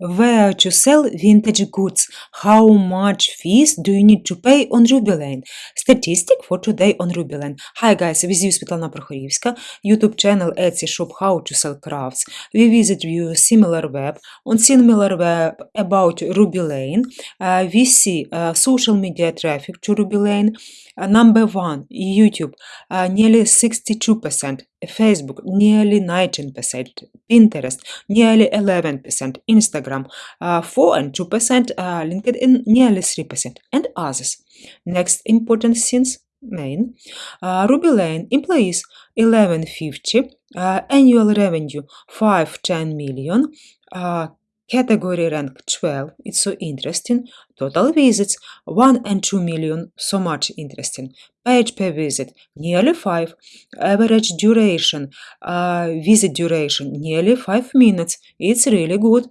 Where to sell vintage goods? How much fees do you need to pay on Ruby? Statistic for today on RubyLane. Hi guys, with you Svetlana Prokhorivska, YouTube channel Etsy shop How to Sell Crafts. We visit you similar web. On similar web about Ruby uh, we see uh, social media traffic to Ruby. Uh, number one, YouTube, uh, nearly 62%. Facebook, nearly 19%. Pinterest, nearly 11%. Instagram, uh, 4 and 2%. Uh, LinkedIn, nearly 3%. And others. Next important things, main. Uh, Ruby Lane employees 1150, uh, annual revenue 510 million, uh, category rank 12 it's so interesting total visits 1 and 2 million so much interesting page per visit nearly 5 average duration uh, visit duration nearly 5 minutes it's really good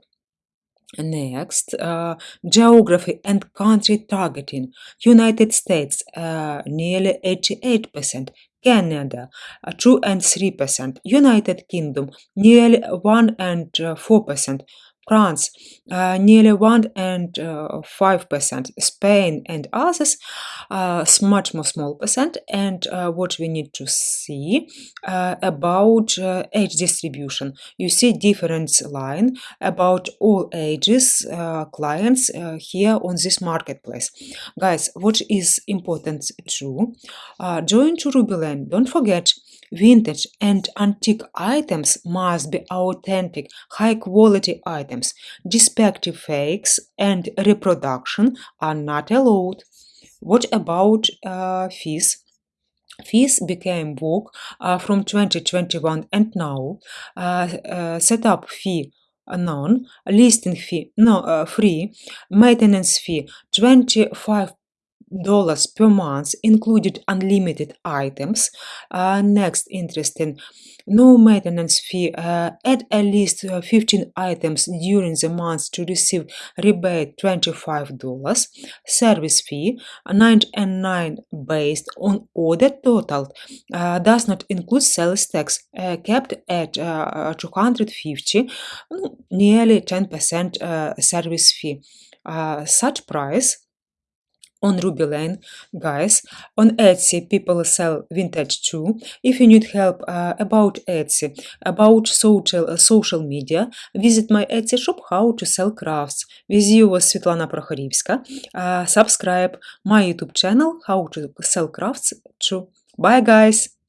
Next, uh, geography and country targeting. United States, uh, nearly 88%. Canada, uh, 2 and 3%. United Kingdom, nearly 1 and 4%. France, uh, nearly 1 and uh, 5%, Spain and others, uh, much more small percent. And uh, what we need to see uh, about uh, age distribution. You see difference line about all ages clients here on this marketplace. Guys, what is important too, join to Ruby. Don't forget, Vintage and antique items must be authentic, high quality items. Defective fakes and reproduction are not allowed. What about uh, fees? Fees became vogue uh, from 2021 and now. Uh, uh, setup fee none, listing fee no uh, free, maintenance fee 25 dollars per month included unlimited items. Uh, next interesting. No maintenance fee. Uh, add at least uh, 15 items during the month to receive rebate 25 dollars. Service fee 99 based on order total. Uh, does not include sales tax. Uh, kept at uh, 250 nearly 10 percent service fee. Such price on Ruby Lane. Guys, on Etsy, people sell vintage too. If you need help uh, about Etsy, about social, uh, social media, visit my Etsy shop, How to Sell Crafts. With you was Svetlana Prokhorivska. Uh, subscribe my YouTube channel, How to Sell Crafts too. Bye, guys!